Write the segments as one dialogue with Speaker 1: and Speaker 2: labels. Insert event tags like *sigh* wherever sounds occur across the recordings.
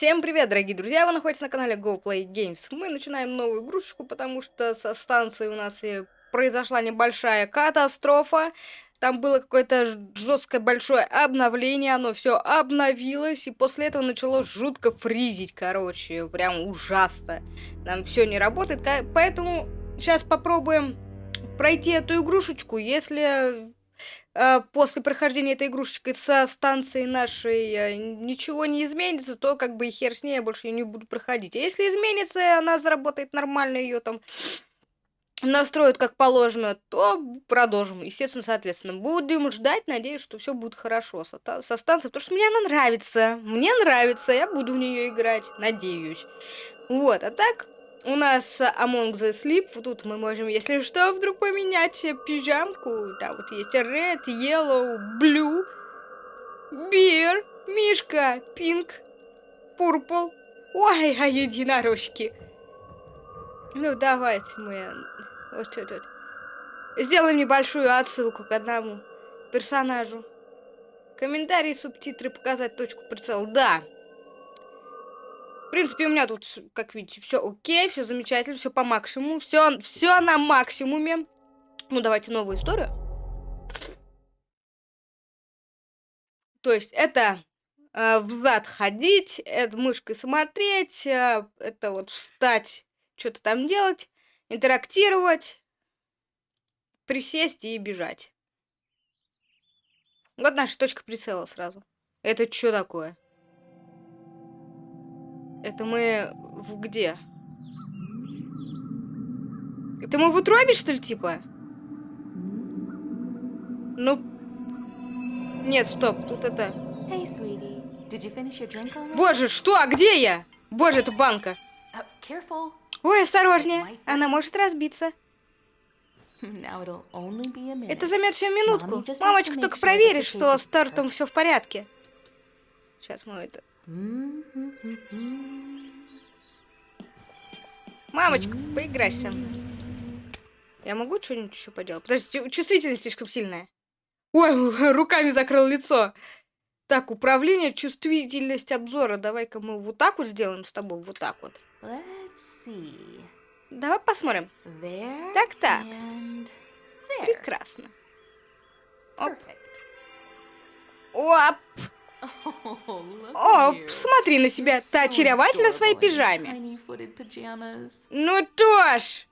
Speaker 1: Всем привет, дорогие друзья! Вы находитесь на канале Go Games. Мы начинаем новую игрушечку, потому что со станции у нас и произошла небольшая катастрофа. Там было какое-то жесткое большое обновление, оно все обновилось, и после этого начало жутко фризить, короче, прям ужасно. Там все не работает, поэтому сейчас попробуем пройти эту игрушечку. Если э, после прохождения этой игрушечки со станции нашей э, ничего не изменится, то как бы и хер с ней, я больше ее не буду проходить. А если изменится, она заработает нормально, ее там *sniffs* настроят как положено, то продолжим. Естественно, соответственно, будем ждать, надеюсь, что все будет хорошо со, со станции, потому что мне она нравится. Мне нравится, я буду в нее играть, надеюсь. Вот, а так, у нас Among the Sleep. Тут мы можем, если что, вдруг поменять пижамку. Да, вот есть Red, Yellow, Blue, Beer, Мишка, Pink, Purple. Ой, а единорожки. Ну, давайте мы вот этот. Сделаем небольшую отсылку к одному персонажу. Комментарии, субтитры, показать точку прицела. Да. В принципе, у меня тут, как видите, все окей, все замечательно, все по максимуму, все, все на максимуме. Ну, давайте новую историю. То есть это э, взад ходить, это мышкой смотреть, э, это вот встать, что-то там делать, интерактировать, присесть и бежать. Вот наша точка прицела сразу. Это что такое? Это мы в где? Это мы в утробе, что ли, типа? Ну... Нет, стоп, тут это... Hey, Боже, что? А где я? Боже, это банка. Uh, Ой, осторожнее, она может разбиться. *laughs* Это займет всю минутку. Мамочка только проверит, что с тортом все в порядке. Сейчас мы это... Мамочка, поиграйся. Я могу что-нибудь еще поделать? Подожди, чувствительность слишком сильная. Ой, *laughs* руками закрыл лицо. Так, управление, чувствительность обзора. Давай-ка мы вот так вот сделаем с тобой, вот так вот. Давай посмотрим. Так-так. Прекрасно. Оп. Оп. О, смотри на себя, ты очаровательна в своей пижаме. Ну тоже.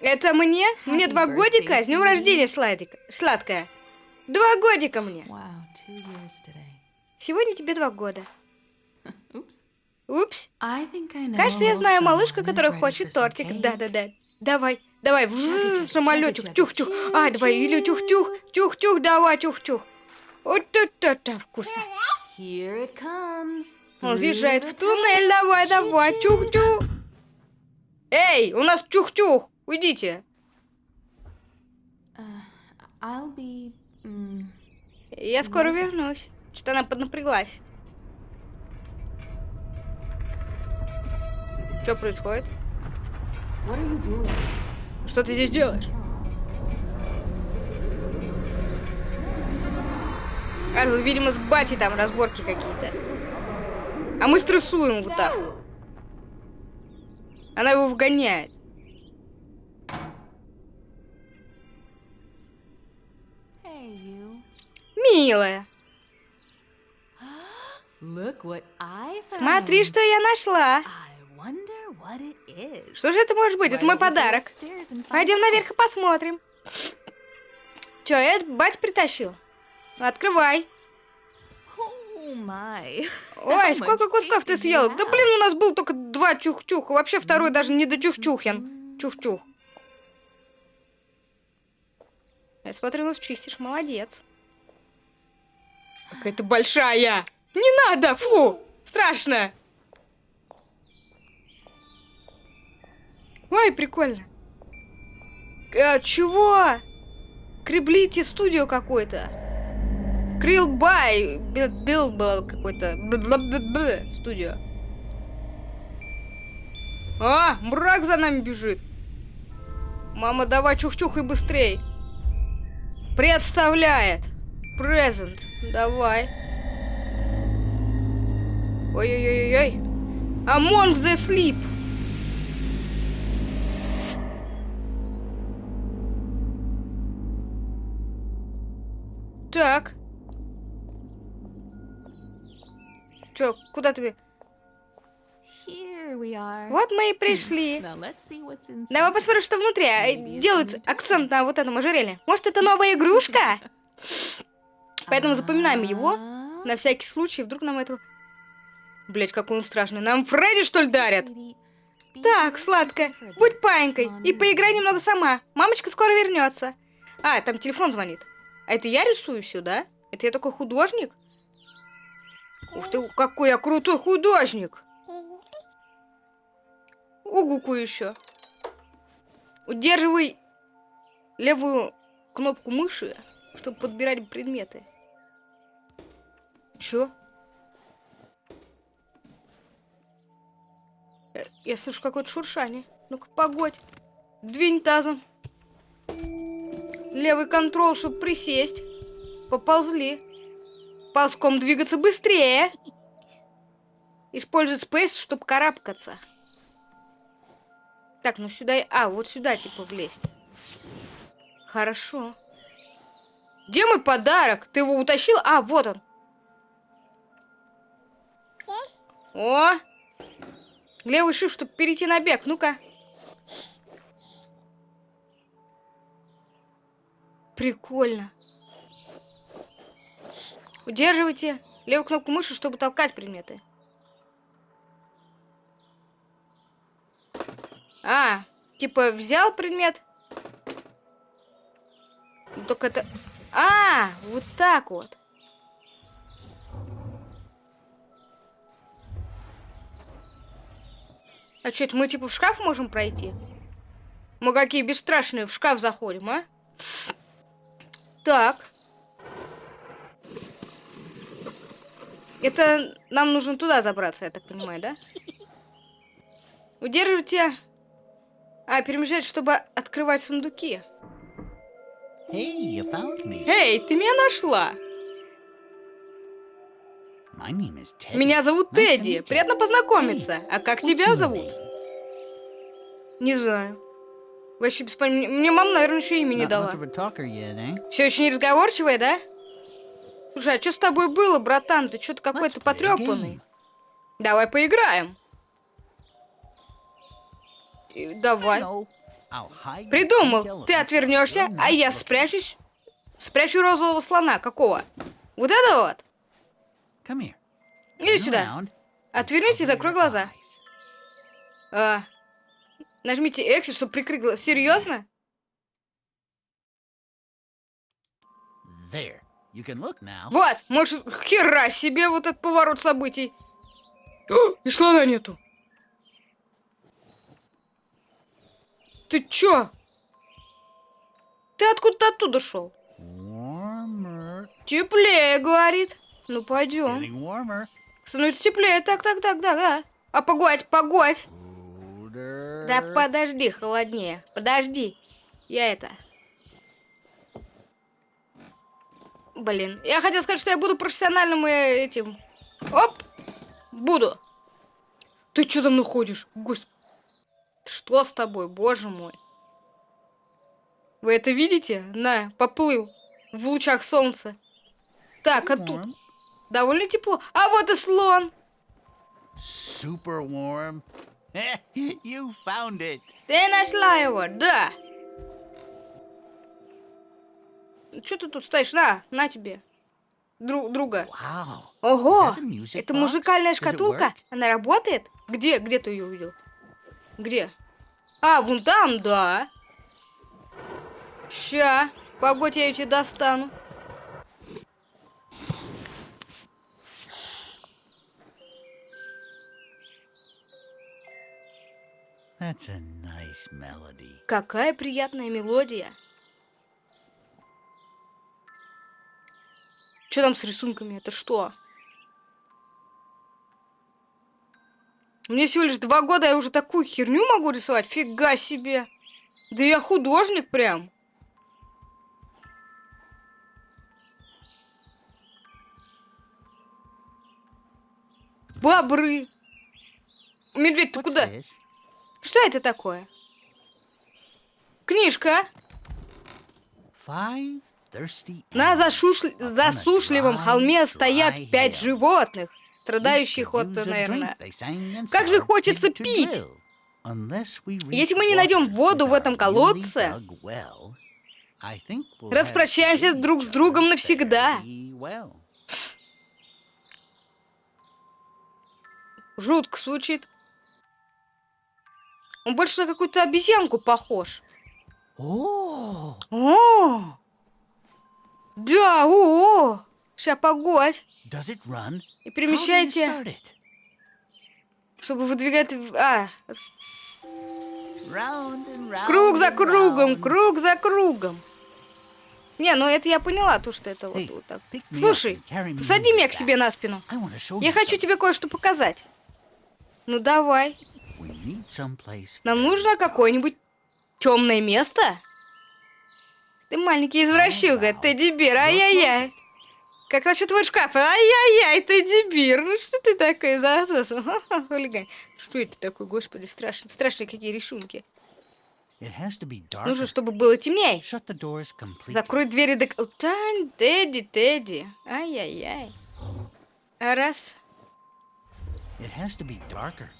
Speaker 1: Это мне? Мне два годика? С днем рождения, сладика. сладкая. Два годика мне. Сегодня тебе два года. *laughs* Упс. Кажется, я знаю малышку, которая хочет тортик. Да-да-да. Давай, давай, в самолетик, тюх-тюх. А, давай, или тюх-тюх, тюх-тюх, давай, тюх-тюх. Вот это вкусно. Он въезжает в туннель, давай, давай, тюх-тюх. Эй, у нас тюх-тюх, уйдите. Uh, я скоро вернусь. Что она поднапряглась. Что происходит? Что ты здесь делаешь? А, тут, видимо, с бати там разборки какие-то. А мы стрессуем вот так. Она его вгоняет. Милая. *gasps* Смотри, что я нашла. Что же это может быть? Это мой подарок. Пойдем наверх и посмотрим. Че, это бать притащил? Открывай. Ой, сколько кусков ты съел? Да блин, у нас был только два чух-чуха. Вообще второй даже не до чух-чухин. Чух-чух. Я смотрю, нас чистишь. Молодец. Какая-то большая. Не надо, фу, страшно. Ой, прикольно. А, чего? Креблите студио какой-то. Крилбай. Бил был какой-то. Студио. А, мрак за нами бежит. Мама, давай чух-чух и быстрей. Представляет. Презент. Давай. Ой-ой-ой-ой. Among the Sleep. Так. Чё, куда ты? Вот мы и *laughs* пришли. Давай посмотрим, что внутри. А, Делают акцент на вот этом ожерелье. Может, это новая игрушка? *laughs* Поэтому запоминаем его.
Speaker 2: А,
Speaker 1: На всякий случай, вдруг нам это... Блять, какой он страшный. Нам Фредди, что ли, дарят? Так, сладкая, будь паинькой и поиграй немного сама. Мамочка скоро вернется. А, там телефон звонит. Это я рисую сюда? Это я такой художник? Ух ты, какой я крутой художник! Угуку еще. Удерживай левую кнопку мыши, чтобы подбирать предметы. Чё? Э, Я слышу какое-то шуршание. Ну-ка, погодь. Двинь тазом. Левый контрол, чтобы присесть. Поползли. Ползком двигаться быстрее. Используй спейс, чтобы карабкаться. Так, ну сюда... А, вот сюда, типа, влезть. Хорошо. Где мой подарок? Ты его утащил? А, вот он. О! Левый shift, чтобы перейти на бег. Ну-ка. Прикольно. Удерживайте левую кнопку мыши, чтобы толкать предметы. А, типа взял предмет. Только это... А, вот так вот. А что, это мы типа в шкаф можем пройти? Мы какие бесстрашные в шкаф заходим, а? Так. Это нам нужно туда забраться, я так понимаю, да? Удерживайте... А, перемещать, чтобы открывать сундуки.
Speaker 3: Hey, you found me.
Speaker 1: Эй, ты меня нашла! Меня зовут
Speaker 3: Nice
Speaker 1: Тедди. Приятно познакомиться. А как тебя зовут? Не знаю. Вообще без понятия. Мне мама, наверное, еще имя не дала.
Speaker 3: eh?
Speaker 1: Все еще не разговорчивая, да? Слушай, а что с тобой было, братан? Ты что-то какой-то потрепанный. Давай поиграем. Давай. Придумал. Ты отвернешься, а я спрячусь. Спрячу розового слона. Какого? Вот это вот. Иди сюда. Отвернись и закрой глаза. А, нажмите X, чтобы прикрыть глаза. Серьезно?
Speaker 3: There. You can look now.
Speaker 1: Вот, можешь... Хера себе вот этот поворот событий. О, и слона нету. Ты чё? Ты откуда-то оттуда шел? Теплее, говорит. Ну, пойдем. Становится теплее. Так, так, так, так, да. А погодь, погодь. Да подожди, холоднее. Подожди. Я это... Блин, я хотел сказать, что я буду профессиональным э, этим. Оп! Буду. Ты что за мной ходишь? Господи. Что с тобой, боже мой? Вы это видите? На, поплыл. В лучах солнца. Так, а тут довольно тепло. А вот и слон.
Speaker 3: Super warm. *laughs* you found it.
Speaker 1: Ты нашла его, да. Что ты тут стоишь? На, на тебе. Дру- друга.
Speaker 3: Wow.
Speaker 1: Ого! Это музыкальная шкатулка? Она работает? Где? Где ты ее увидел? Где? А, вон там, да. Ща. Погодь, я ее тебе достану.
Speaker 3: Nice melody.
Speaker 1: Какая приятная мелодия. Что там с рисунками? Это что? Мне всего лишь два года, я уже такую херню могу рисовать? Фига себе. Да я художник прям. бобры. Медведь, ты
Speaker 3: What's
Speaker 1: куда?
Speaker 3: this?
Speaker 1: Что это такое? Книжка. На
Speaker 3: a
Speaker 1: засушливом холме стоят пять животных, страдающих от, наверное... Как же хочется пить. Если мы не найдем воду в этом колодце, распрощаемся друг с другом навсегда. Жутко звучит. Он больше на какую-то обезьянку похож.
Speaker 3: Oh,
Speaker 1: О! Да, о! Сейчас погодь.
Speaker 3: does it run?
Speaker 1: И перемещайте, чтобы выдвигать... А,
Speaker 3: Round and round
Speaker 1: круг за кругом,
Speaker 3: round.
Speaker 1: круг за кругом. Не, ну это я поняла, то, что это вот,
Speaker 3: Эй,
Speaker 1: вот так. Слушай, посади меня к себе на спину. Я хочу тебе кое-что показать. Ну давай. Нам нужно какое-нибудь темное место. Ты маленький извращуга,
Speaker 3: Вау.
Speaker 1: Тедди Бир, ай-яй-яй. Как насчет твой шкаф? Ай-яй-яй, Тедди Бир, ну что ты такой за хулиган. Что это такое, господи, страшно. Страшные какие рисунки. Нужно, чтобы было темнее. Закрой двери до... Тань, Тедди, Тедди. Ай-яй-яй. А Раз,
Speaker 3: It has to be darker.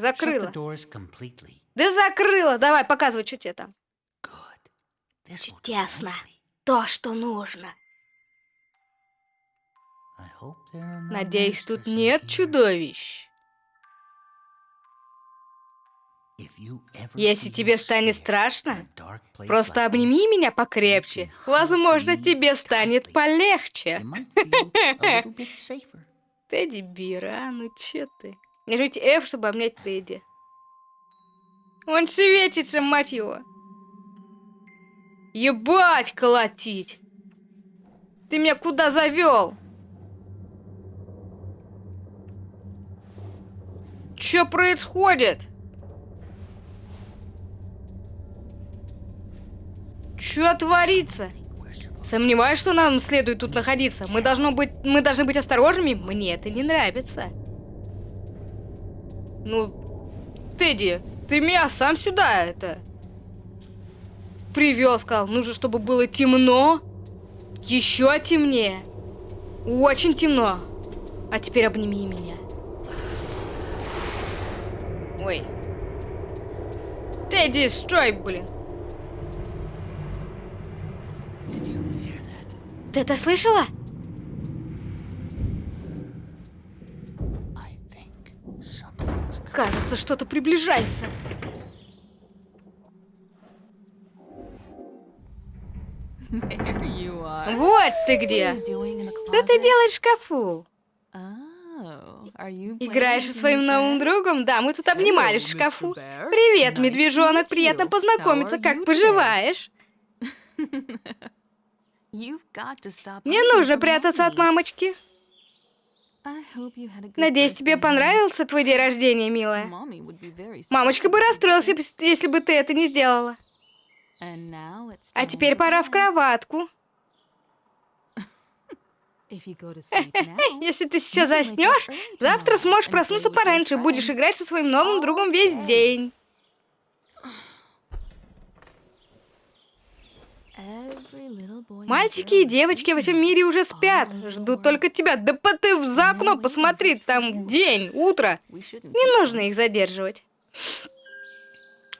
Speaker 1: Закрыла. Да закрыла. Давай, показывай, что тебе там. Чудесно. То, что нужно. Надеюсь, тут нет чудовищ. Если тебе станет страшно, просто обними меня покрепче. Возможно, тебе станет полегче. *laughs* Тедди Бир, а? Ну чё ты? Нажмите F, чтобы обнять Тедди. Он шевечется, мать его. Ебать, колотить. Ты меня куда завел? Чё происходит? Чё творится? Сомневаюсь, что нам следует тут находиться. Мы должны быть, мы должны быть осторожными. Мне это не нравится. Ну, Тедди, ты меня сам сюда это привел, сказал. Нужно, чтобы было темно, еще темнее, очень темно. А теперь обними меня. Ой. Тедди, стой, блин. Ты это слышала? Кажется, что-то приближается. Вот ты где. Что ты делаешь в шкафу?
Speaker 2: Oh,
Speaker 1: Играешь со своим новым другом? Да, мы тут обнимались в шкафу. Привет, медвежонок, приятно познакомиться. Как поживаешь? *laughs*
Speaker 2: You've got to stop
Speaker 1: Не
Speaker 2: hiding
Speaker 1: нужно прятаться от мамочки. Надеюсь, тебе понравился твой день рождения, милая. Мамочка бы расстроилась, если бы ты это не сделала. А теперь пора в кроватку. *laughs* Если ты сейчас заснешь, завтра сможешь проснуться пораньше и будешь играть со своим новым другом весь день. Мальчики и девочки во всем мире уже спят. Ждут только тебя. Да ты в за окно посмотри, там день, утро. Не нужно их задерживать.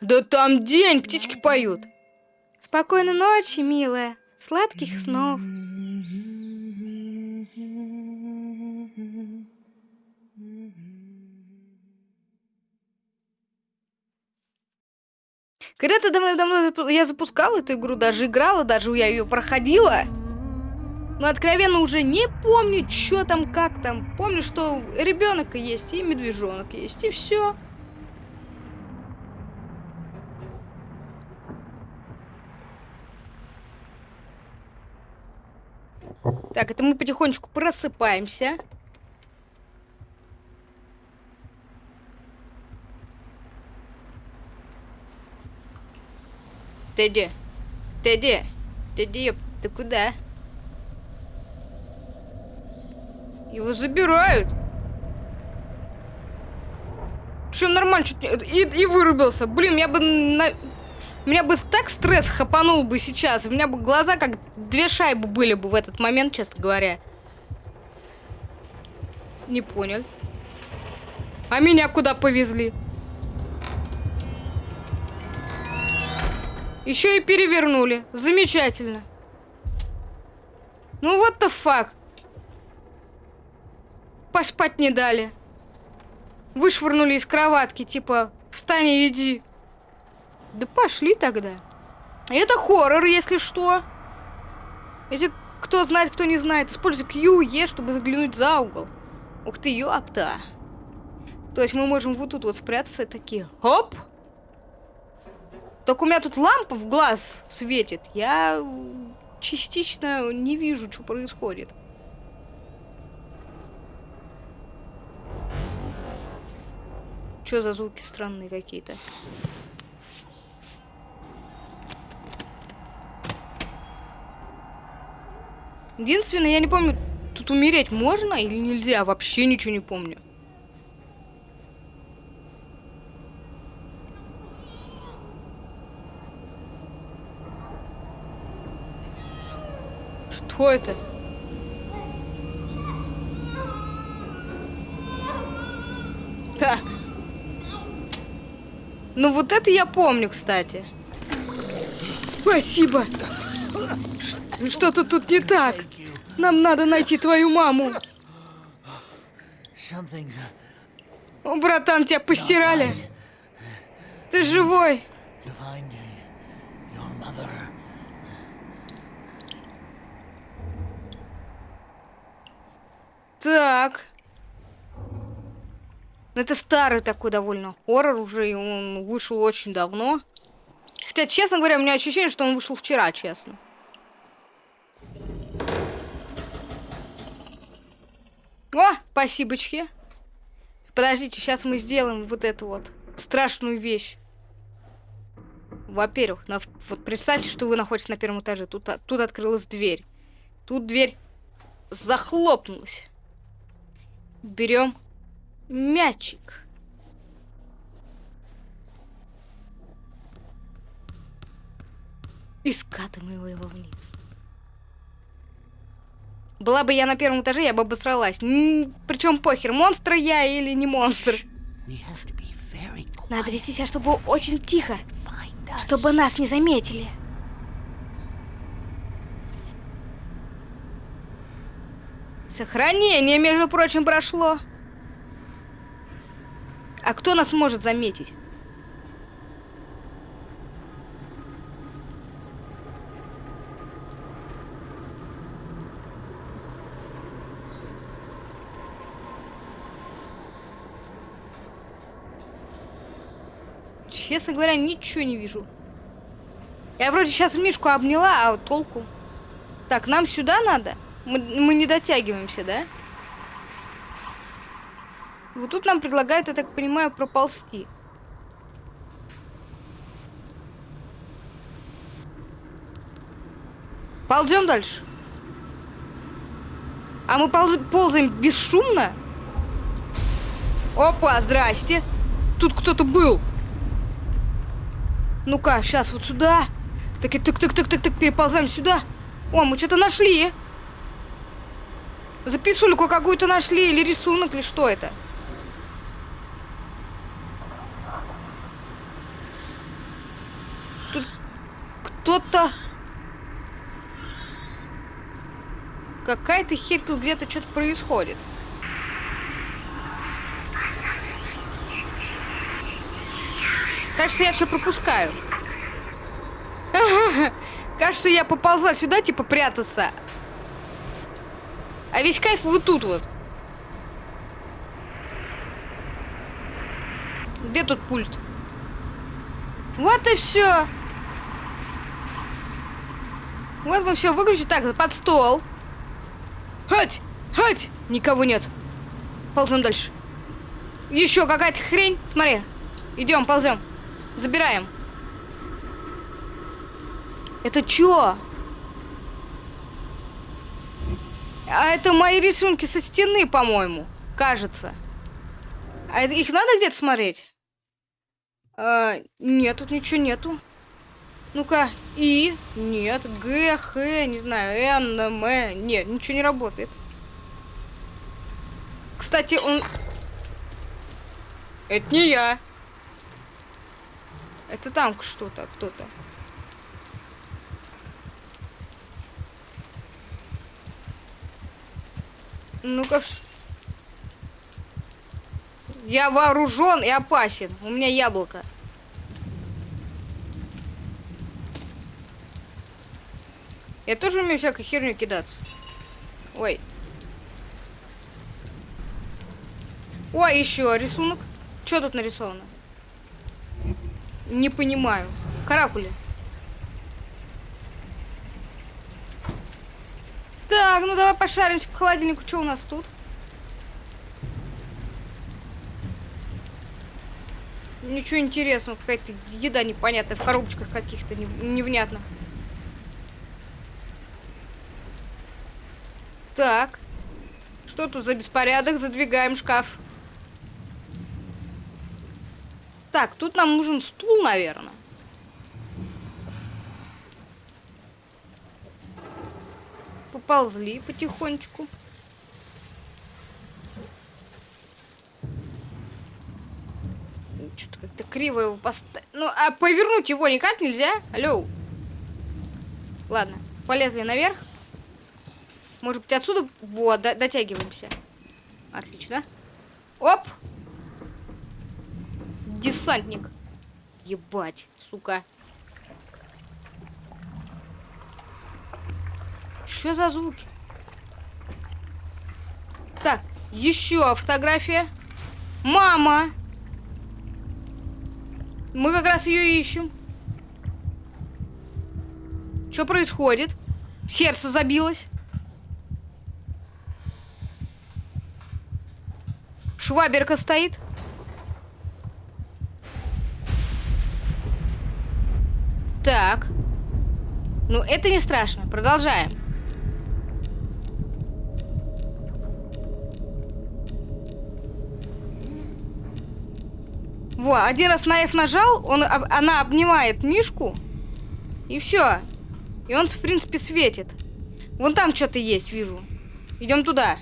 Speaker 1: Да там день, птички поют. Спокойной ночи, милая. Сладких снов. Когда-то давно-давно я запускала эту игру, даже играла, даже я ее проходила. Но откровенно уже не помню, что там, как там. Помню, что ребенок есть и медвежонок есть, и все. Так, это мы потихонечку просыпаемся. Тедди, Тедди, Тедди, ты куда? Его забирают. Причем нормально чуть. И, и вырубился. Блин, я бы на... Меня бы так стресс хапанул бы сейчас. У меня бы глаза как две шайбы были бы в этот момент, честно говоря. Не понял. А меня куда повезли? Еще и перевернули. Замечательно. Ну вот the fuck. Поспать не дали. Вышвырнули из кроватки, типа, встань и иди. Да пошли тогда. Это хоррор, если что. Если кто знает, кто не знает, используй Q, E, чтобы заглянуть за угол. Ух ты, ёпта. То есть мы можем вот тут вот спрятаться такие, хоп. Только у меня тут лампа в глаз светит. Я частично не вижу, что происходит. Что за звуки странные какие-то? Единственное, я не помню, тут умереть можно или нельзя? Вообще ничего не помню. Что это? Так. Ну вот это я помню, кстати. Спасибо. Что-то тут не так. Нам надо найти твою маму. О, братан, тебя постирали. Ты живой.
Speaker 3: to find your mother.
Speaker 1: Так. Ну, Это старый такой довольно хоррор уже, и он вышел очень давно. Хотя, честно говоря, у меня ощущение, что он вышел вчера, честно. О, спасибочки. Подождите, сейчас мы сделаем вот эту вот страшную вещь. Во-первых, на- вот представьте, что вы находитесь на первом этаже. Тут, а- тут открылась дверь. Тут дверь захлопнулась. Берем мячик. И скатываем его вниз. Была бы я на первом этаже, я бы обосралась. Причем похер, монстр я или не монстр. Надо вести себя, чтобы очень тихо, чтобы нас не заметили. Сохранение, между прочим, прошло. А кто нас может заметить? Честно говоря, ничего не вижу. Я вроде сейчас Мишку обняла, а вот толку? Так, нам сюда надо? Мы, мы не дотягиваемся, да? Вот тут нам предлагают, я так понимаю, проползти. Ползем дальше. А мы полз- ползаем бесшумно? Опа, здрасте. Тут кто-то был. Ну-ка, сейчас вот сюда. Так, так, так, так, так, так, переползаем сюда. О, мы что-то нашли. Записульку какую-то нашли, или рисунок, или что это? Тут кто-то... Какая-то херь тут где-то что-то происходит. Кажется, я все пропускаю. *laughs* Кажется, я поползла сюда, типа, прятаться. А весь кайф вот тут вот. Где тут пульт? Вот и все. Вот мы все выключили. Так, под стол. Хать! Хать! Никого нет. Ползем дальше. Еще какая-то хрень. Смотри. Идем, ползем. Забираем. Это чё? А это мои рисунки со стены, по-моему. Кажется. А это- их надо где-то смотреть? А, нет, тут ничего нету. Ну-ка, И, нет, Г, Х, не знаю, Н, М, нет, ничего не работает. Кстати, он... Это не я. Это там что-то, кто-то. Ну-ка. Я вооружен и опасен. У меня яблоко. Я тоже умею всякой херню кидаться. Ой. Ой, еще рисунок. Что тут нарисовано? Не понимаю. Каракули. Так, ну давай пошаримся по холодильнику. Что у нас тут? Ничего интересного. Какая-то еда непонятная. В коробочках каких-то не- невнятно. Так. Что тут за беспорядок? Задвигаем шкаф. Так, тут нам нужен стул, наверное. Поползли потихонечку. Что-то как-то криво его поставить. Ну, а повернуть его никак нельзя? Алло. Ладно, полезли наверх. Может быть, отсюда... Вот, до- дотягиваемся. Отлично. Оп! Десантник. Ебать, сука. Что за звуки? Так, еще фотография. Мама! Мы как раз ее ищем. Что происходит? Сердце забилось. Шваберка стоит. Так. Ну, это не страшно. Продолжаем. Во, один раз на F нажал, он, об- она обнимает Мишку, и все. И он, в принципе, светит. Вон там что-то есть, вижу. Идем туда.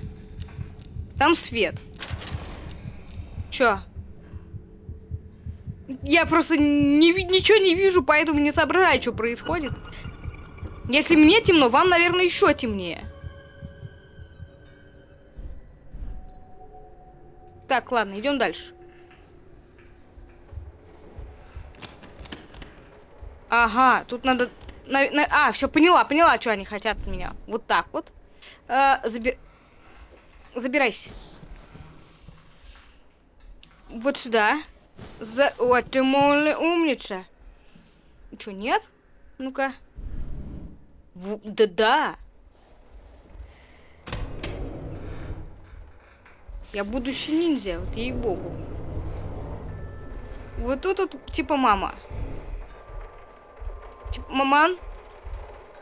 Speaker 1: Там свет. Чё? Я просто не, ничего не вижу, поэтому не соображаю, что происходит. Если мне темно, вам, наверное, еще темнее. Так, ладно, идем дальше. Ага, тут надо... на- на- А, все, поняла, поняла, что они хотят от меня. Вот так вот. Э, заби- Забирайся. Вот сюда. За... Вот ты, мол, умница. Че, нет? Ну-ка. Да-да. Я будущий ниндзя, вот ей-богу. Вот тут вот, типа, мама. Типа, маман?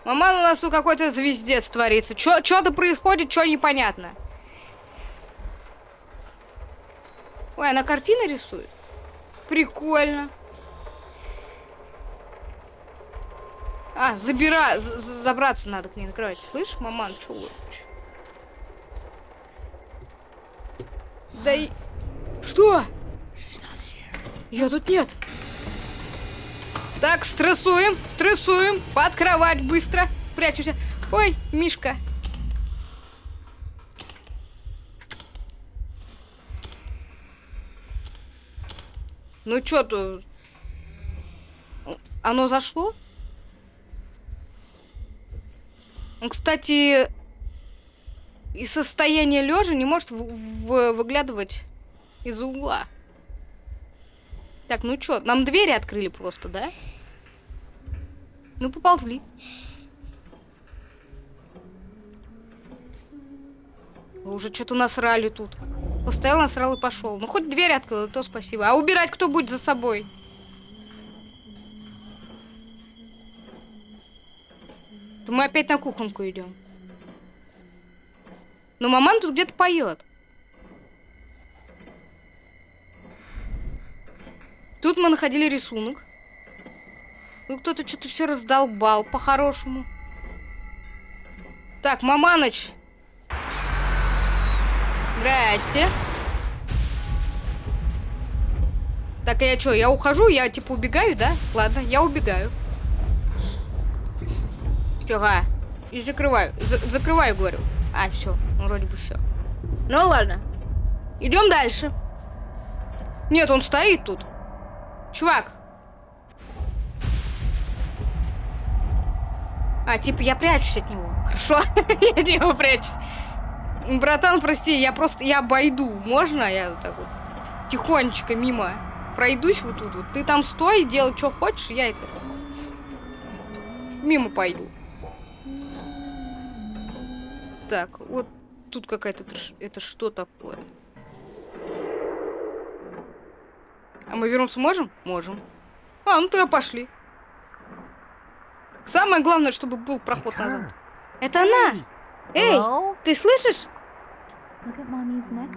Speaker 1: Маман, у нас тут какой-то звездец творится. Что-то происходит, что непонятно. Ой, она картины рисует? Прикольно. А, забира... забраться надо к ней на кровать. Слышь, маман, чё вы? Да и... Что? Ее тут нет. Так, стрессуем, стрессуем. Под кровать быстро. Прячемся. Ой, Мишка. Ну чё тут? Оно зашло? Он, кстати, из состояния лежа не может выглядывать из угла. Так, ну чё, нам двери открыли просто, да? Ну, поползли. Уже что-то насрали тут. Постоял, насрал и пошел. Ну, хоть дверь открыл, то спасибо. А убирать кто будет за собой? То мы опять на кухонку идем. Но маман тут где-то поет. Тут мы находили рисунок. Ну, кто-то что-то все раздолбал по-хорошему. Так, Маманыч. Здрасте. Так, а я что, я ухожу? Я типа убегаю, да? Ладно, я убегаю. Ага. И закрываю. За- закрываю, говорю. А, все, вроде бы все. Ну ладно. Идем дальше. Нет, он стоит тут. Чувак. А, типа я прячусь от него. Хорошо, *laughs* я от него прячусь. Братан, прости, я просто, я обойду. Можно я вот так вот тихонечко мимо пройдусь вот тут вот? Ты там стой, делай, что хочешь, я это... Мимо пойду. Так, вот тут какая-то... Это что такое? А мы вернуться можем? Можем. А, ну тогда пошли. Самое главное, чтобы был проход назад. Это она! Эй, ты слышишь?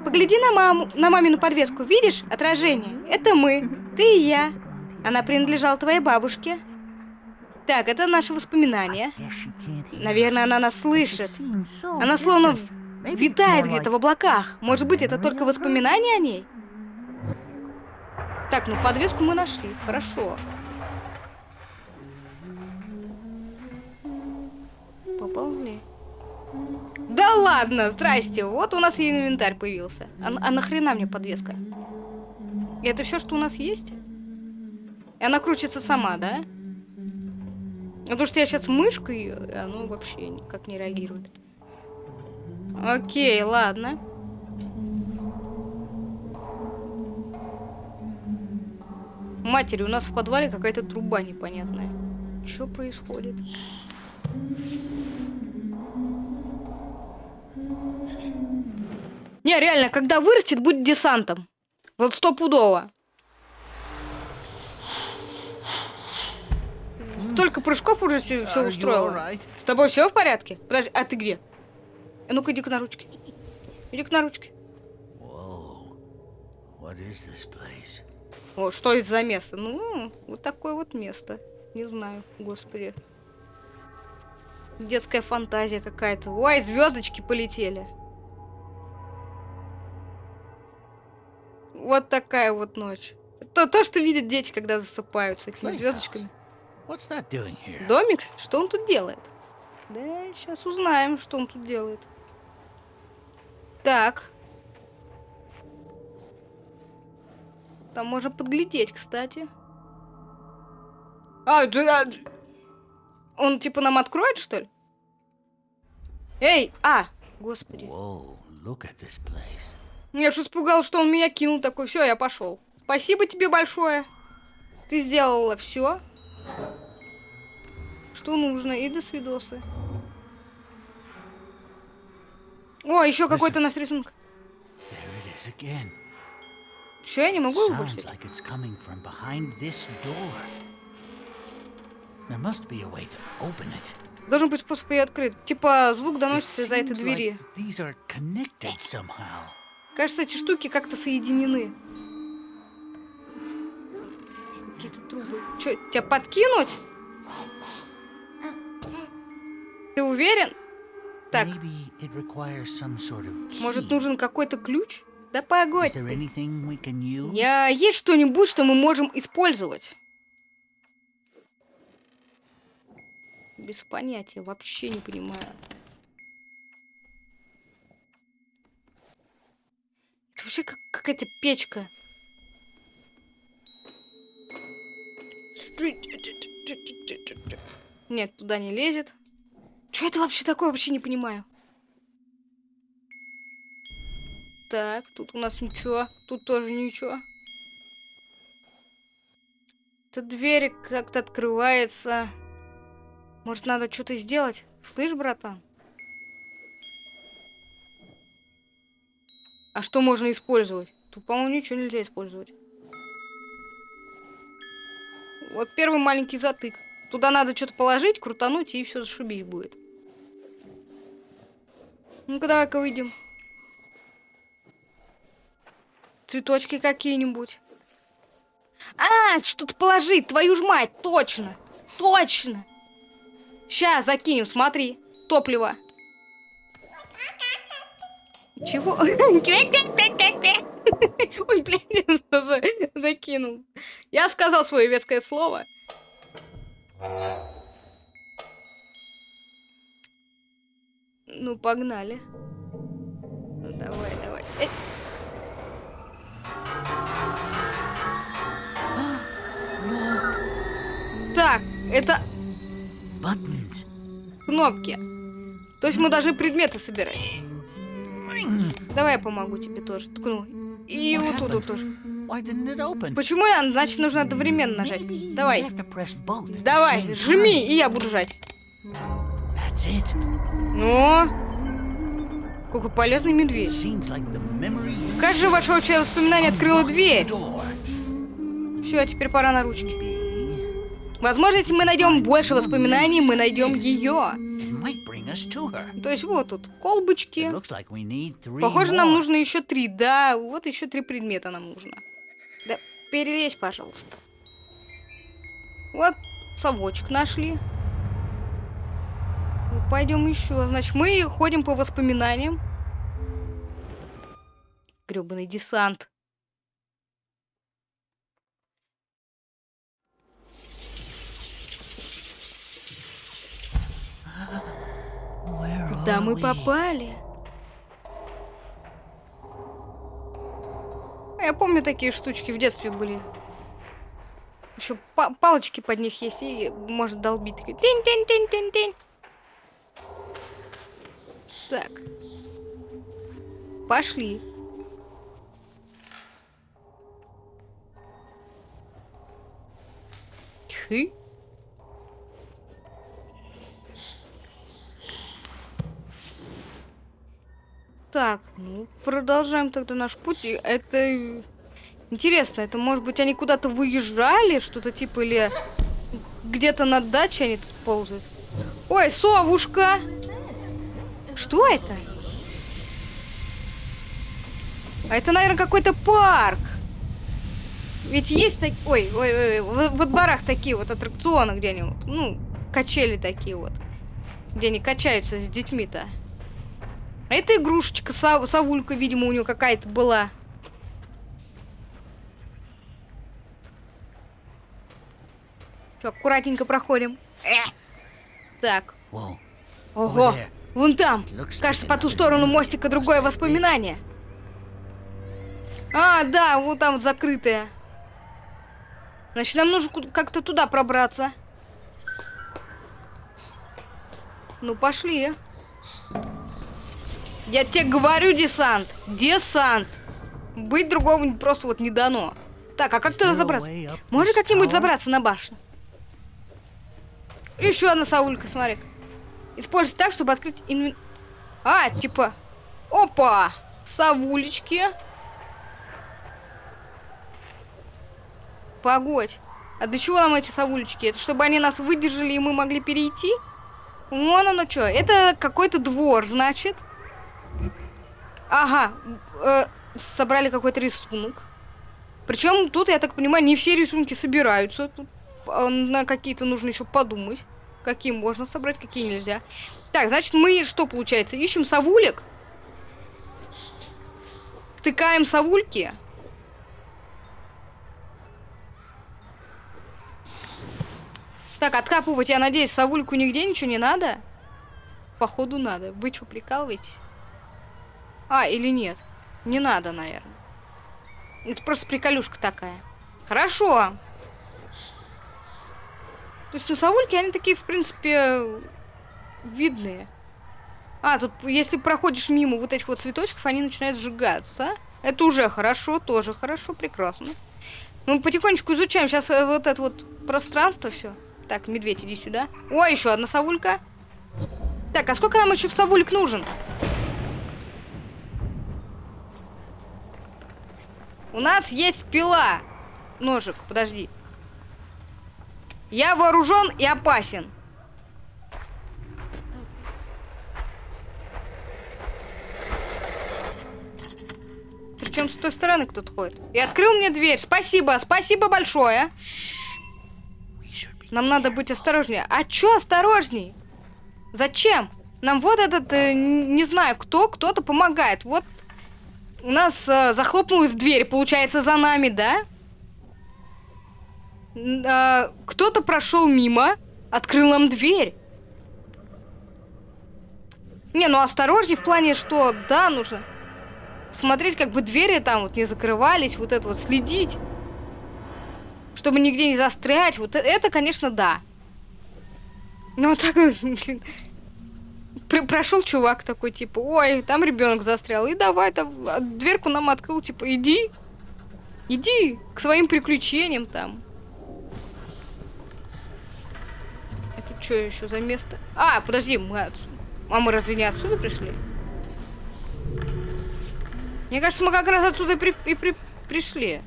Speaker 1: Погляди на маму, на мамину подвеску. Видишь? Отражение. Это мы. Ты и я. Она принадлежала твоей бабушке. Так, это наши воспоминания. Наверное, она нас слышит. Она словно витает где-то в облаках. Может быть, это только воспоминания о ней? Так, ну подвеску мы нашли. Хорошо. Поползли. Да ладно, здрасте. Вот у нас и инвентарь появился. А, а нахрена мне подвеска? Это все, что у нас есть? И она крутится сама, да? Потому что я сейчас мышкой, и оно вообще никак не реагирует. Окей, ладно. Матери, у нас в подвале какая-то труба непонятная. Что происходит? Не, реально, когда вырастет, будет десантом. Вот стопудово. Столько прыжков уже все, устроила.
Speaker 3: alright?
Speaker 1: С тобой все в порядке? Подожди, а ты где? А ну-ка иди-ка на ручки. Иди-ка на ручки.
Speaker 3: Whoa. What is this place?
Speaker 1: О, что это за место? Ну, вот такое вот место. Не знаю, господи. Детская фантазия какая-то. Ой, звездочки полетели. Вот такая вот ночь. То, то, что видят дети, когда засыпают с этими звездочками. Домик? Что он тут делает? Да, сейчас узнаем, что он тут делает. Так. Там можно подглядеть, кстати. А, да, он типа нам откроет, что ли? Эй, а, господи.
Speaker 3: Whoa, look at this place.
Speaker 1: Я ж испугал, что он меня кинул такой. Все, я пошел. Спасибо тебе большое. Ты сделала все, что нужно. И до свидосы. О, еще какой-то у нас рисунок.
Speaker 3: There it is again.
Speaker 1: Все, я не могу его больше. Должен быть способ ее открыть. Типа звук доносится из-за этой двери. Кажется, эти штуки как-то соединены. Какие-то трубы. Че, тебя подкинуть? Ты уверен? Так, может нужен какой-то ключ? Да погодь. Я есть что-нибудь, что мы можем использовать? Без понятия, вообще не понимаю. Это вообще как какая-то печка. Нет, туда не лезет. Что это вообще такое? Вообще не понимаю. Так, тут у нас ничего. Тут тоже ничего. Эта дверь как-то открывается. Может, надо что-то сделать? Слышь, братан? А что можно использовать? Тут, по-моему, ничего нельзя использовать. Вот первый маленький затык. Туда надо что-то положить, крутануть, и все зашибись будет. Ну-ка, давай-ка выйдем. Цветочки какие-нибудь. А, что-то положить, твою ж мать, точно. Точно. Сейчас закинем, смотри. Топливо. Чего? *laughs* Ой, блин, за- закинул. Я сказал свое веское слово. Ну, погнали. Ну, давай, давай. Э, Так, это
Speaker 3: buttons.
Speaker 1: кнопки. То есть мы должны предметы собирать. Давай я помогу тебе тоже. Ткну. И
Speaker 3: What
Speaker 1: вот тут вот тоже. Почему? Значит, нужно одновременно нажать.
Speaker 3: Maybe
Speaker 1: Давай. Давай, жми, и я буду жать. Ну? Какой полезный медведь.
Speaker 3: Like
Speaker 1: Кажется, ваше общее воспоминание открыло
Speaker 3: unlocked the
Speaker 1: дверь. Все, теперь пора на ручки. Возможно, если мы найдем больше воспоминаний, мы найдем ее. То есть вот тут колбочки. Похоже, нам нужно еще три. Да, вот еще три предмета нам нужно. Да, перелезь, пожалуйста. Вот совочек нашли. Ну, Пойдем еще. Значит, мы ходим по воспоминаниям. Гребаный десант. Куда мы попали? Я помню, такие штучки в детстве были. Еще палочки под них есть, и может долбить. такие Тень-тень-тень-тень-тень. Так. Пошли. Хы. Так, ну, продолжаем тогда наш путь. Это интересно, это может быть они куда-то выезжали, что-то типа, или где-то на даче они тут ползают. Ой, совушка! Что это? А это, наверное, какой-то парк. Ведь есть так... Ой, ой, ой, в, во дворах такие вот аттракционы где-нибудь. Ну, качели такие вот. Где они качаются с детьми-то. А это игрушечка, сав- совулька, видимо, у нее какая-то была. Все, аккуратненько проходим. Э! Так, ого, вон там. Кажется, по ту сторону мостика другое воспоминание. А, да, вот там вот закрытое. Значит, нам нужно как-то туда пробраться. Ну, пошли. Я тебе говорю, десант. Десант. Быть другого просто вот не дано. Так, а как туда забраться? Можно как-нибудь забраться на башню? Еще одна саулька, смотри. Используй так, чтобы открыть инвен... А, типа... Опа! Савулечки. Погодь. А для чего нам эти савулечки? Это чтобы они нас выдержали и мы могли перейти? Вон оно что. Это какой-то двор, значит. Ага. э, собрали какой-то рисунок. Причем тут, я так понимаю, не все рисунки собираются. Тут а, на какие-то нужно еще подумать. Какие можно собрать, какие нельзя. Так, значит, мы что получается? Ищем совулек. Втыкаем совульки. Так, откапывать, я надеюсь, совульку нигде ничего не надо? Походу надо. Вы что, прикалываетесь? А, или нет? Не надо, наверное. Это просто приколюшка такая. Хорошо. То есть, ну, совульки, они такие, в принципе, видные. А, тут, если проходишь мимо вот этих вот цветочков, они начинают сжигаться. Это уже хорошо, тоже хорошо, прекрасно. Мы потихонечку изучаем сейчас э, вот это вот пространство все. Так, медведь, иди сюда. О, еще одна совулька. Так, а сколько нам еще совулек нужен? У нас есть пила. Ножик, подожди. Я вооружен и опасен. Причем с той стороны кто-то ходит. И открыл мне дверь. Спасибо, спасибо большое. Нам надо быть осторожнее. А чё осторожней? Зачем? Нам вот этот, э, не знаю кто, кто-то помогает. Вот у нас э, захлопнулась дверь, получается, за нами, да? А, кто-то прошел мимо, открыл нам дверь. Не, ну осторожней в плане, что, да, нужно смотреть, как бы двери там вот не закрывались, вот это вот следить чтобы нигде не застрять. Вот э- это, конечно, да. Ну, а так, *laughs* блин, пр- прошел чувак такой, типа, ой, там ребенок застрял, и давай там а, дверку нам открыл, типа, иди, иди к своим приключениям там. Это что еще за место? А, подожди, мы отсюда. А мы разве не отсюда пришли? Мне кажется, мы как раз отсюда при- и при- пришли.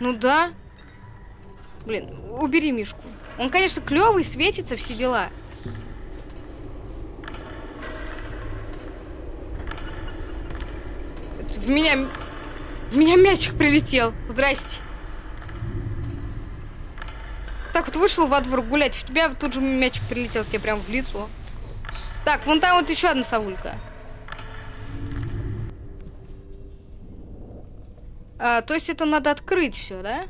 Speaker 1: Ну да. Блин, убери Мишку. Он, конечно, клевый, светится, все дела. В меня... В меня мячик прилетел. Здрасте. Так вот вышел во двор гулять, в тебя тут же мячик прилетел тебе прям в лицо. Так, вон там вот еще одна совулька. А, то есть это надо открыть все, да?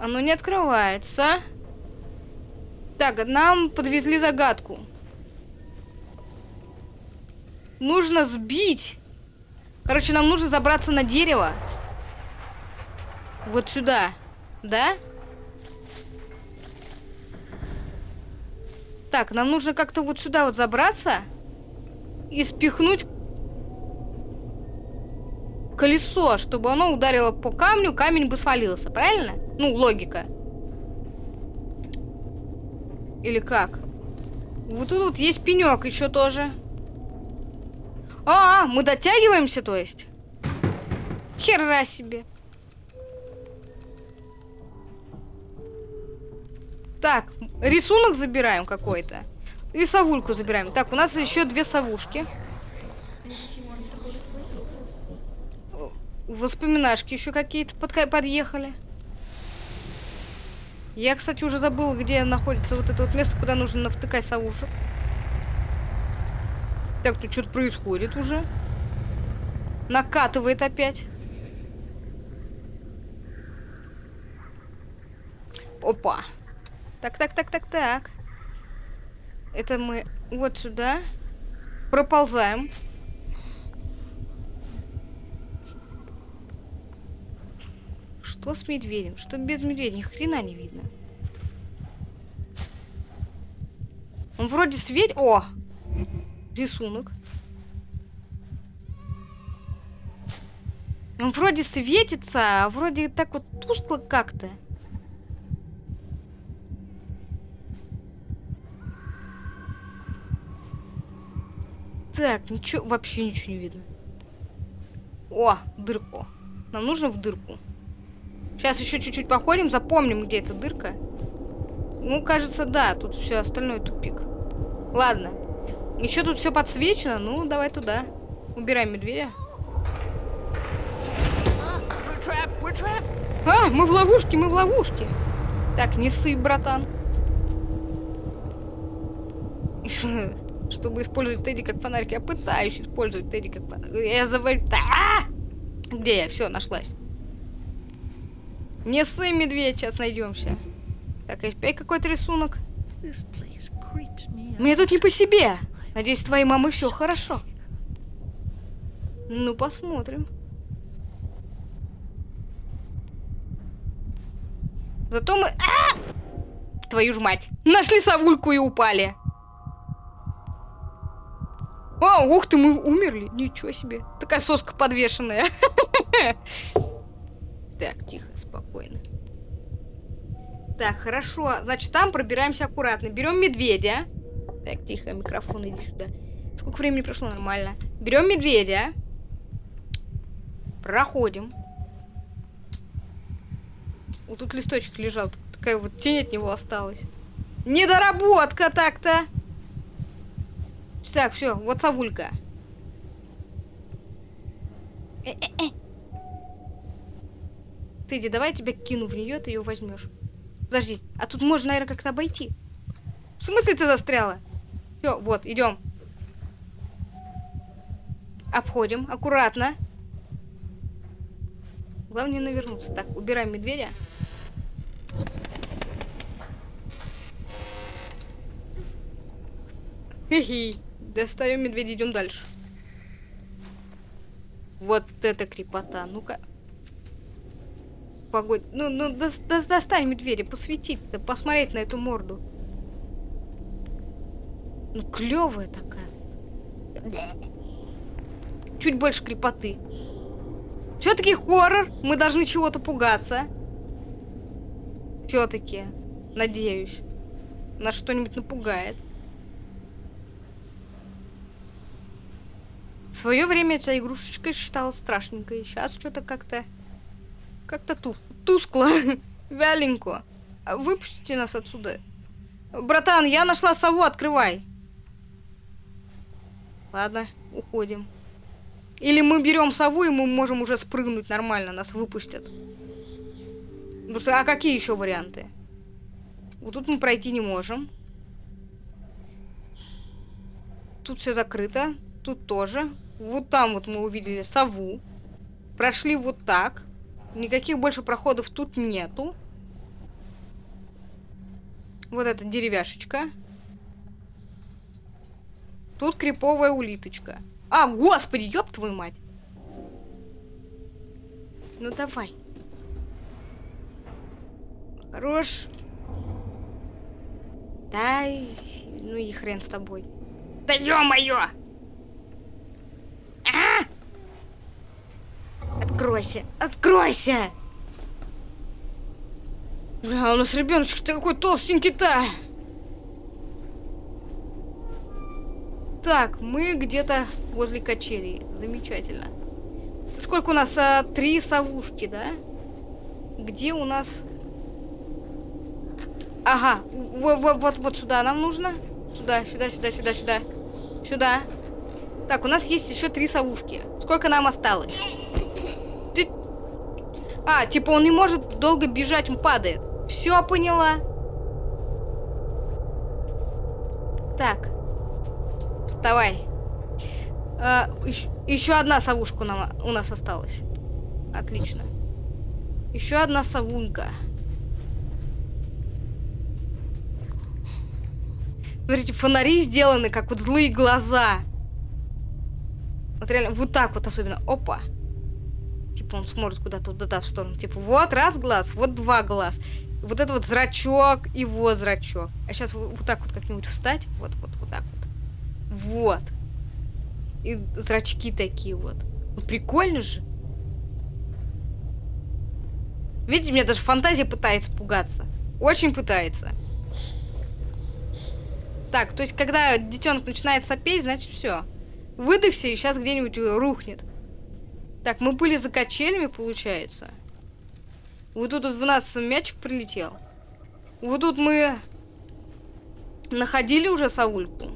Speaker 1: Оно не открывается. Так, нам подвезли загадку. Нужно сбить. Короче, нам нужно забраться на дерево. Вот сюда. Да? Так, нам нужно как-то вот сюда вот забраться и спихнуть колесо, чтобы оно ударило по камню, камень бы свалился, правильно? Ну, логика. Или как? Вот тут вот есть пенек еще тоже. А, мы дотягиваемся, то есть? Хера себе. Так, рисунок забираем какой-то. И совульку забираем. Так, у нас еще две совушки. Воспоминашки еще какие-то подъехали. Я, кстати, уже забыла, где находится вот это вот место, куда нужно навтыкать совушек. Так, тут что-то происходит уже. Накатывает опять. Опа. Так, так, так, так, так. Это мы вот сюда. Проползаем. Что с медведем? Что без медведя? Ни хрена не видно. Он вроде светит... О! Рисунок. Он вроде светится, а вроде так вот тускло как-то. Так, ничего, вообще ничего не видно. О, дырку. Нам нужно в дырку. Сейчас еще чуть-чуть походим, запомним, где эта дырка. Ну, кажется, да, тут все остальное тупик. Ладно. Еще тут все подсвечено, ну, давай туда. Убираем медведя. А, мы в ловушке, мы в ловушке. Так, не ссы, братан. *laughs* Чтобы использовать Тедди как фонарик, я пытаюсь использовать Тедди как фонарик. Я заварю... А! Где я? Все, нашлась. Не ссы, медведь, сейчас найдемся. Так, опять какой-то рисунок. Мне тут не по себе. Надеюсь, твоей мамой все хорошо. Ну, посмотрим. Зато мы... А! Твою ж мать. Нашли совульку и упали. О, ух ты, мы умерли. Ничего себе. Такая соска подвешенная. *laughs* Так, тихо, спокойно. Так, хорошо. Значит, там пробираемся аккуратно. Берем медведя. Так, тихо, микрофон, иди сюда. Сколько времени прошло? Нормально. Берем медведя. Проходим. Вот тут листочек лежал. Такая вот тень от него осталась. Недоработка так-то. Так, все, вот совулька. Э-э-э. Ты иди, давай я тебя кину в нее, ты ее возьмешь. Подожди, а тут можно, наверное, как-то обойти. В смысле ты застряла? Все, вот, идем. Обходим, аккуратно. Главное навернуться. Так, убираем медведя. Хе-хе. Достаем медведя, идем дальше. Вот это крепота. Ну-ка. Погодь. Ну, ну, до, до, достань медведя, посветить-то, посмотреть на эту морду. Ну, клевая такая. Чуть больше крепоты. Все-таки хоррор. Мы должны чего-то пугаться. Все-таки. Надеюсь. Нас что-нибудь напугает. В свое время эта игрушечка считалась страшненькой. Сейчас что-то как-то... Как-то ту тускло. *laughs* Вяленько. А Выпустите нас отсюда. Братан, я нашла сову, открывай. Ладно, уходим. Или мы берем сову, и мы можем уже спрыгнуть нормально, нас выпустят. Потому а какие еще варианты? Вот тут мы пройти не можем. Тут все закрыто. Тут тоже. Вот там вот мы увидели сову. Прошли вот так. Никаких больше проходов тут нету. Вот эта деревяшечка. Тут криповая улиточка. А, господи, ёб твою мать. Ну давай. Хорош. Дай. Ну и хрен с тобой. Да ё-моё! А! Откройся! Откройся! Бля, у нас ребеночек такой толстенький-то. Так, мы где-то возле качелей. Замечательно. Сколько у нас? А, три совушки, да? Где у нас... Ага, вот, вот, вот сюда нам нужно. Сюда, сюда, сюда, сюда, сюда. Сюда. Так, у нас есть еще три совушки. Сколько нам осталось? Ты... А, типа он не может долго бежать, он падает. Все, поняла. Так. Вставай. А, еще, еще одна совушка нам, у нас осталась. Отлично. Еще одна совунька. Смотрите, фонари сделаны, как вот злые глаза. Вот реально, вот так вот особенно. Опа. Типа он смотрит куда-то туда в сторону. Типа вот раз глаз, вот два глаз. Вот это вот зрачок и вот зрачок. А сейчас вот, вот так вот как-нибудь встать. Вот, вот, вот так вот. Вот. И зрачки такие вот. Ну, прикольно же. Видите, меня даже фантазия пытается пугаться. Очень пытается. Так, то есть, когда детенок начинает сопеть, значит, все. Выдохся и сейчас где-нибудь рухнет. Так, мы были за качелями, получается. Вот тут в нас мячик прилетел. Вот тут мы находили уже Саульку.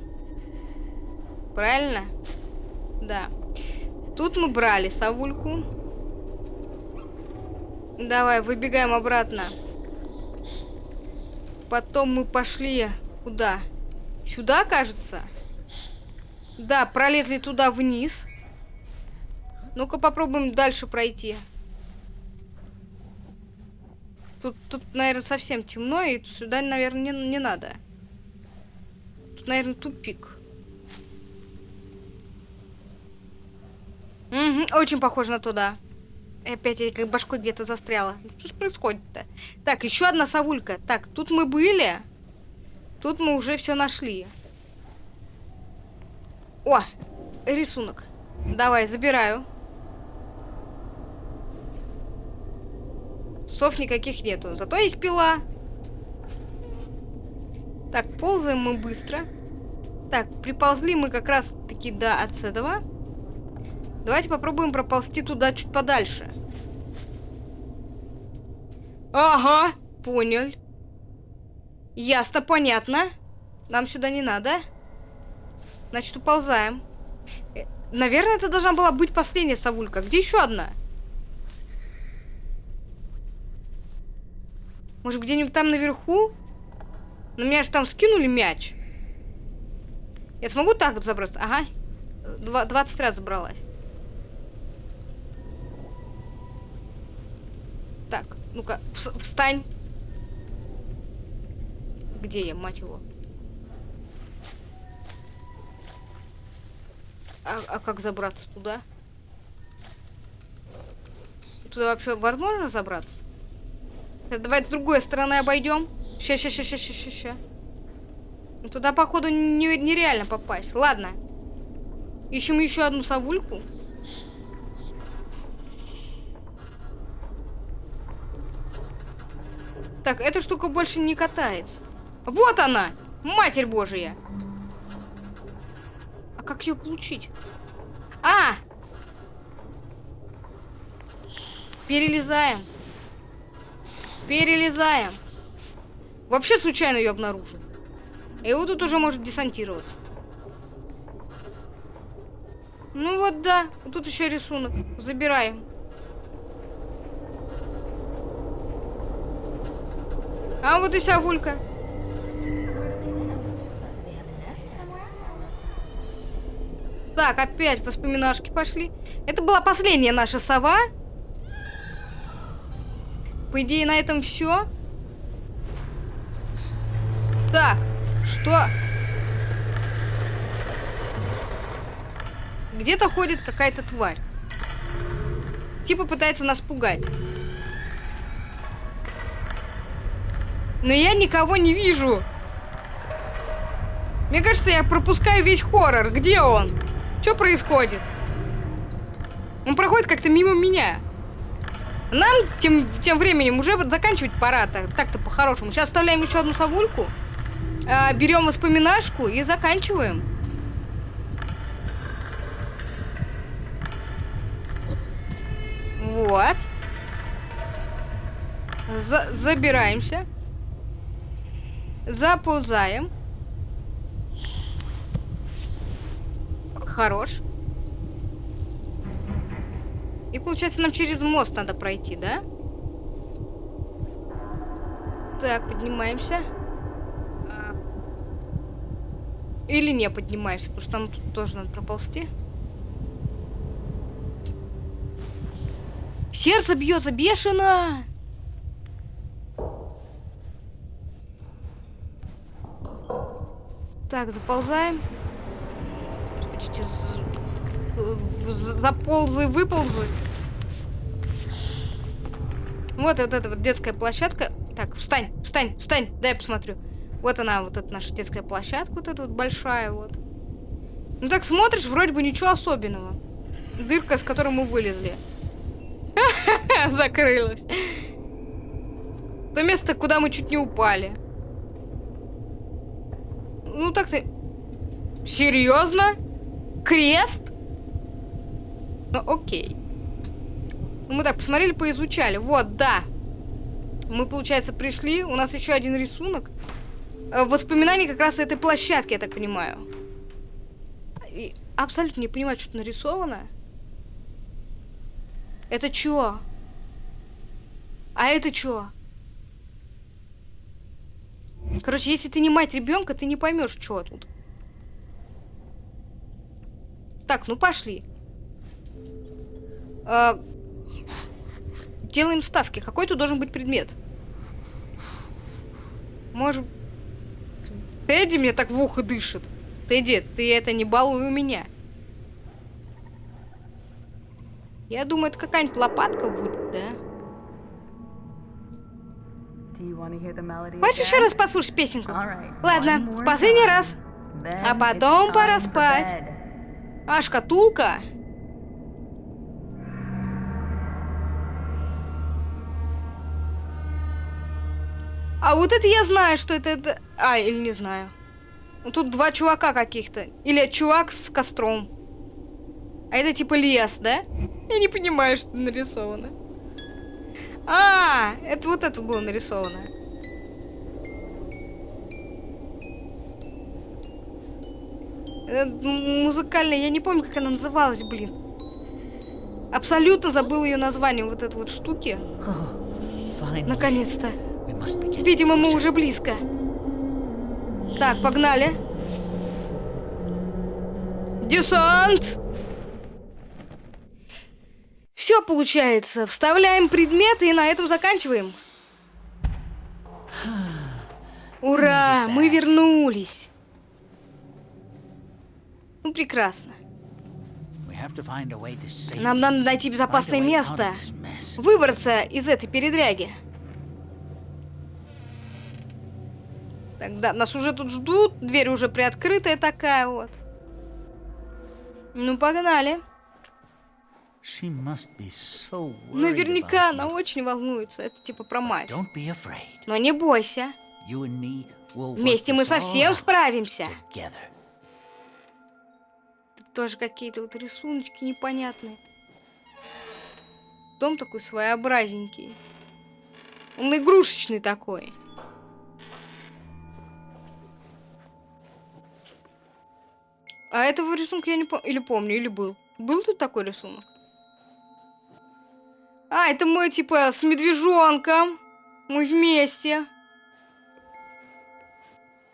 Speaker 1: Правильно? Да. Тут мы брали Савульку. Давай, выбегаем обратно. Потом мы пошли куда? Сюда, кажется? Да, пролезли туда вниз. Ну-ка попробуем дальше пройти. Тут, тут, наверное, совсем темно, и сюда, наверное, не, не надо. Тут, наверное, тупик. Угу, очень похоже на туда. И опять я как башкой где-то застряла. Ну, что ж происходит-то? Так, еще одна совулька. Так, тут мы были. Тут мы уже все нашли. О, рисунок. Давай, забираю. Сов никаких нету. Зато есть пила. Так, ползаем мы быстро. Так, приползли мы как раз таки до отседова. Давайте попробуем проползти туда чуть подальше. Ага, понял. Ясно, понятно. Нам сюда не надо. Значит, уползаем. Э, Наверное, это должна была быть последняя совулька. Где еще одна? Может, где-нибудь там наверху? Но меня же там скинули мяч. Я смогу так забраться? Ага. Два- 20 раз забралась. Так, ну-ка, вс- встань. Где я, мать его? А, а как забраться туда? Туда вообще возможно забраться? Сейчас давай с другой стороны обойдем. Ща, ща, ща, ща, ща, ща, Туда, походу, не- нереально попасть. Ладно. Ищем еще одну совульку. Так, эта штука больше не катается. Вот она! Матерь Божия! А как ее получить? А! Перелезаем. Перелезаем. Вообще случайно ее обнаружил. И вот тут уже может десантироваться. Ну вот да. Тут еще рисунок. Забираем. А вот и сявулька. Так, опять воспоминашки пошли. Это была последняя наша сова. По идее, на этом все. Так, что? Где-то ходит какая-то тварь. Типа пытается нас пугать. Но я никого не вижу. Мне кажется, я пропускаю весь хоррор. Где он? Что происходит? Он проходит как-то мимо меня. Нам тем, тем временем уже заканчивать пора так- так-то по-хорошему. Сейчас вставляем еще одну совульку. а, берем воспоминашку и заканчиваем. Вот. За- забираемся. Заползаем. Хорош. И получается нам через мост надо пройти, да? Так, поднимаемся. А. Или не поднимаемся, потому что нам тут тоже надо проползти. Сердце бьется бешено! Так, заползаем. З- заползы, выползы. Вот, вот эта вот детская площадка. Так, встань, встань, встань, дай я посмотрю. Вот она, вот эта наша детская площадка, вот эта вот большая вот. Ну так смотришь, вроде бы ничего особенного. Дырка, с которой мы вылезли. *laughs* Закрылась. То место, куда мы чуть не упали. Ну так ты... Серьезно? Крест? Ну окей. Ну, мы так посмотрели, поизучали. Вот, да. Мы, получается, пришли. У нас еще один рисунок. Э, Воспоминания как раз этой площадки, я так понимаю. И абсолютно не понимаю, что тут нарисовано. Это чё? А это чё? Короче, если ты не мать ребенка, ты не поймешь, что тут. Так, ну пошли. А, делаем ставки. Какой тут должен быть предмет? Может... Тедди мне так в ухо дышит. Тедди, ты это не балуй у меня. Я думаю, это какая-нибудь лопатка будет, да? Хочешь еще раз послушать песенку? Ладно, в последний раз. А потом пора спать. А, шкатулка? А вот это я знаю, что это... это... А, или не знаю. Ну, Тут два чувака каких-то. Или чувак с костром. А это типа лес, да? *laughs* Я не понимаю, что нарисовано. А, это вот это было нарисовано. Музыкальная, я не помню, как она называлась, блин. Абсолютно забыл ее название, вот этой вот штуки. Наконец-то. Видимо, мы уже близко. Так, погнали. Десант! Все получается. Вставляем предметы и на этом заканчиваем. Ура! Мы вернулись. Ну, прекрасно. Нам надо найти безопасное место. Выбраться из этой передряги. Тогда нас уже тут ждут. Дверь уже приоткрытая такая вот. Ну, погнали.
Speaker 3: So
Speaker 1: Наверняка она очень волнуется. Это типа про мать. Но не бойся. Вместе мы совсем справимся. Тут тоже какие-то вот рисуночки непонятные. Дом такой своеобразненький. Он игрушечный такой. А этого рисунка я не помню. Или помню, или был. Был тут такой рисунок? А, это мы типа с медвежонком. Мы вместе.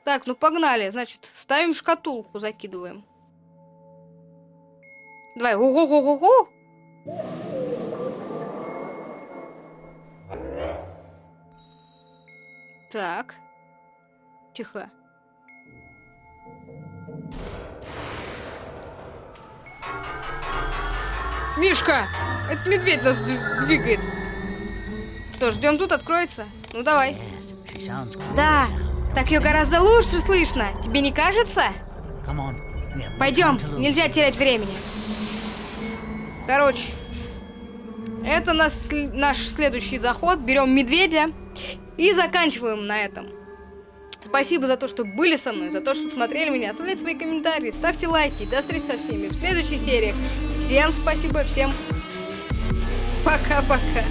Speaker 1: Так, ну погнали. Значит, ставим шкатулку, закидываем. Давай, ого-го-го-го. Так. Тихо. Мишка! Это медведь нас двигает. Что, ждем тут, откроется? Ну давай. Да, так ее гораздо лучше слышно. Тебе не кажется? Пойдем, нельзя терять времени. Короче, это наш, наш следующий заход. Берем медведя и заканчиваем на этом. Спасибо за то, что были со мной, за то, что смотрели меня. Оставляйте свои комментарии, ставьте лайки. До встречи со всеми в следующей серии. Всем спасибо, всем пока-пока.